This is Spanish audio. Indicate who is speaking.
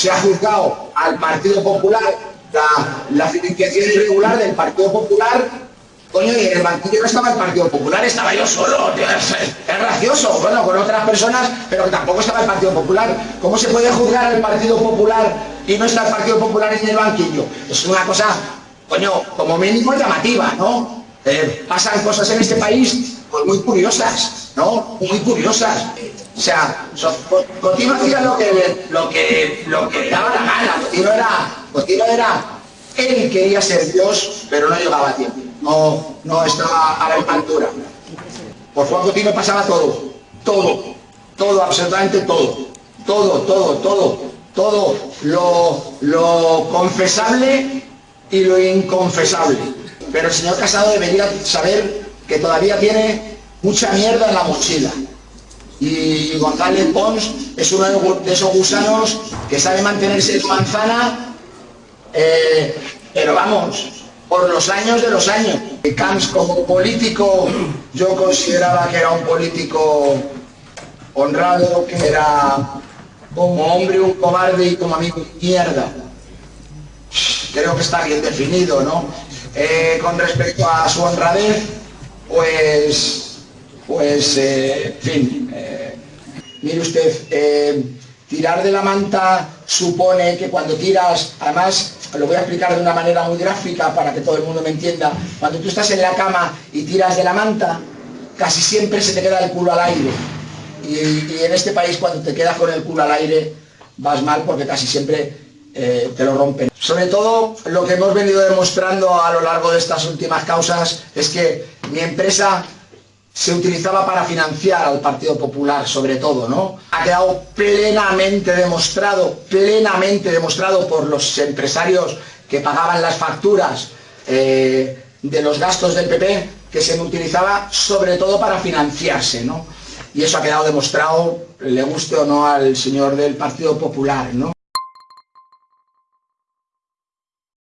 Speaker 1: se ha juzgado al Partido Popular la, la financiación irregular del Partido Popular Coño, y en el banquillo no estaba el Partido Popular, estaba yo solo, es, gracioso, bueno, con otras personas, pero que tampoco estaba el Partido Popular. ¿Cómo se puede juzgar al Partido Popular y no está el Partido Popular en el banquillo? Es una cosa, coño, como mínimo llamativa, ¿no? Eh, pasan cosas en este país pues muy curiosas, ¿no? Muy curiosas. O sea, Cotino hacía lo que, lo que, lo que daba la gana, Cotino era, Cotino era, él quería ser Dios, pero no llegaba a tiempo no, no estaba a la altura. Por Juan Cotino pasaba todo, todo, todo, absolutamente todo, todo, todo, todo, todo lo, lo confesable y lo inconfesable. Pero el señor Casado debería saber que todavía tiene mucha mierda en la mochila. Y González Pons es uno de esos gusanos que sabe mantenerse en manzana, eh, pero vamos, por los años de los años. Camps como político, yo consideraba que era un político honrado, que era como hombre un cobarde y como amigo mierda. Creo que está bien definido, ¿no? Eh, con respecto a su honradez, pues, pues, eh, en fin, eh, mire usted, tirar de la manta supone que cuando tiras, además lo voy a explicar de una manera muy gráfica para que todo el mundo me entienda. Cuando tú estás en la cama y tiras de la manta, casi siempre se te queda el culo al aire. Y, en este país cuando te quedas con el culo al aire vas mal porque casi siempre eh, te lo rompen. Sobre todo lo que hemos venido demostrando a lo largo de estas últimas causas es que mi empresa se utilizaba para financiar al Partido Popular, sobre todo, ¿no? Ha quedado plenamente demostrado, plenamente demostrado por los empresarios que pagaban las facturas eh, de los gastos del PP, que se utilizaba sobre todo para financiarse, ¿no? Y eso ha quedado demostrado, le guste o no al señor del Partido Popular, ¿no?